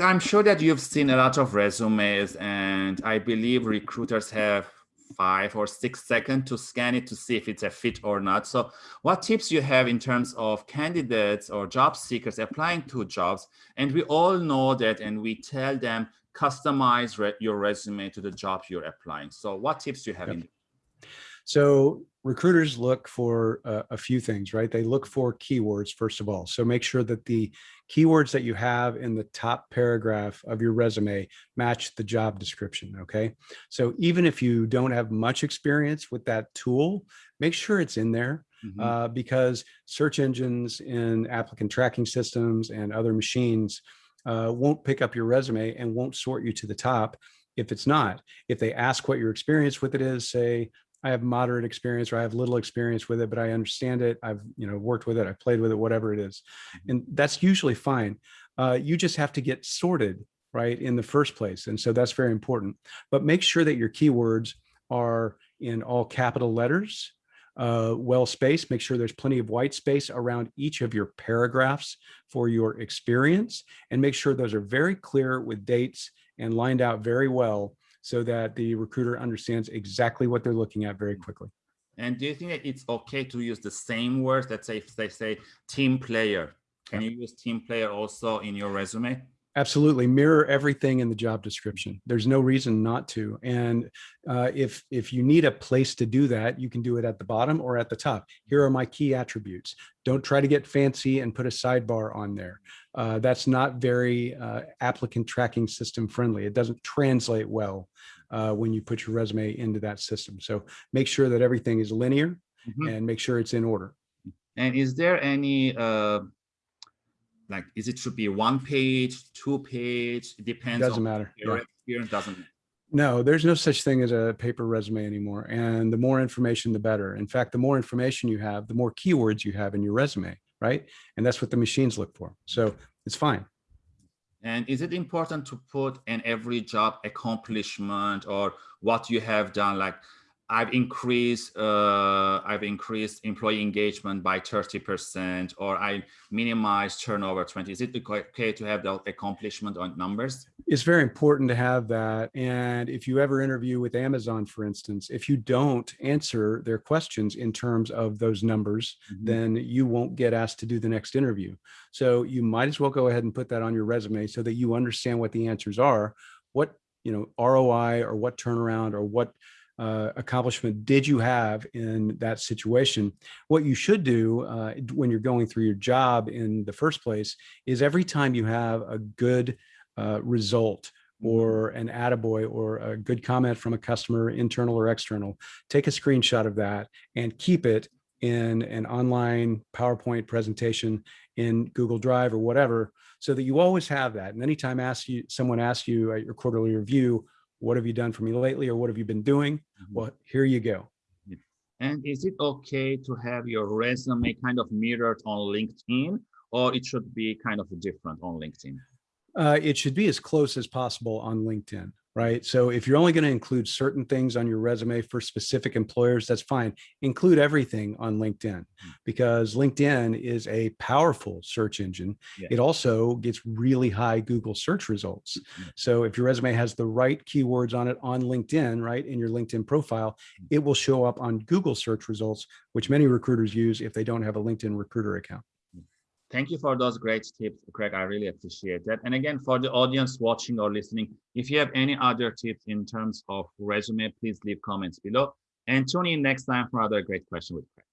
I'm sure that you've seen a lot of resumes and I believe recruiters have five or six seconds to scan it to see if it's a fit or not. So what tips you have in terms of candidates or job seekers applying to jobs? And we all know that and we tell them customize re your resume to the job you're applying. So what tips do you have? Yep. In so recruiters look for uh, a few things, right? They look for keywords, first of all. So make sure that the keywords that you have in the top paragraph of your resume match the job description, okay? So even if you don't have much experience with that tool, make sure it's in there mm -hmm. uh, because search engines and applicant tracking systems and other machines uh, won't pick up your resume and won't sort you to the top if it's not. If they ask what your experience with it is, say, I have moderate experience or I have little experience with it, but I understand it. I've you know worked with it. I've played with it, whatever it is. Mm-hmm. And that's usually fine. Uh, you just have to get sorted right in the first place. And so that's very important. But make sure that your keywords are in all capital letters, uh, well spaced. Make sure there's plenty of white space around each of your paragraphs for your experience and make sure those are very clear with dates and lined out very well so that the recruiter understands exactly what they're looking at very mm. quickly. And do you think that it's okay to use the same words? Let's say if they say team player, can you use team player also in your resume? Absolutely, mirror everything in the job description. There's no reason not to. And uh, if if you need a place to do that, you can do it at the bottom or at the top. Here are my key attributes. Don't try to get fancy and put a sidebar on there. Uh, that's not very uh, applicant tracking system friendly. It doesn't translate well uh, when you put your resume into that system. So make sure that everything is linear mm -hmm. and make sure it's in order. And is there any uh, like is it should be one page two page? It depends doesn't matter. your yeah. experience doesn't matter. no there's no such thing as a paper resume anymore and the more information the better. In fact the more information you have the more keywords you have in your resume right? And that's what the machines look for so it's fine. And is it important to put in every job accomplishment or what you have done? Like I've increased uh, I've increased employee engagement by 30% or I minimize turnover 20. Is it okay to have the accomplishment on numbers? It's very important to have that. And if you ever interview with Amazon, for instance, if you don't answer their questions in terms of those numbers, mm -hmm. then you won't get asked to do the next interview. So you might as well go ahead and put that on your resume so that you understand what the answers are, what you know ROI or what turnaround or what uh, accomplishment did you have in that situation? What you should do uh, when you're going through your job in the first place is every time you have a good uh, result mm-hmm. or an attaboy or a good comment from a customer, internal or external, take a screenshot of that and keep it in an online PowerPoint presentation in Google Drive or whatever, so that you always have that. And anytime ask you, someone asks you at your quarterly review, what have you done for me lately or what have you been doing? Mm -hmm. Well, here you go. And is it okay to have your resume kind of mirrored on LinkedIn or it should be kind of different on LinkedIn? Uh, it should be as close as possible on LinkedIn right? So if you're only going to include certain things on your resume for specific employers, that's fine. Include everything on LinkedIn hmm. because LinkedIn is a powerful search engine. Yeah. It also gets really high Google search results. Yeah. So if your resume has the right keywords on it on LinkedIn, right, in your LinkedIn profile, hmm. it will show up on Google search results, which many recruiters use if they don't have a LinkedIn recruiter account. Thank you for those great tips, Craig. I really appreciate that. And again, for the audience watching or listening, if you have any other tips in terms of resume, please leave comments below and tune in next time for another great question with Craig.